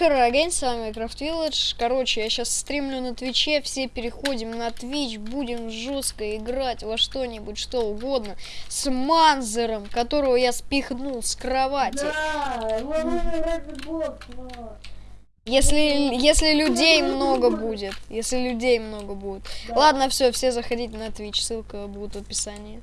Херогейн, с вами Крафт Village. Короче, я сейчас стримлю на Твиче, все переходим на Твич, будем жестко играть во что-нибудь, что угодно. С Манзером, которого я спихнул с кровати. Да, Если, если людей много будет. Если людей много будет. Да. Ладно, все, все заходите на Twitch, ссылка будет в описании.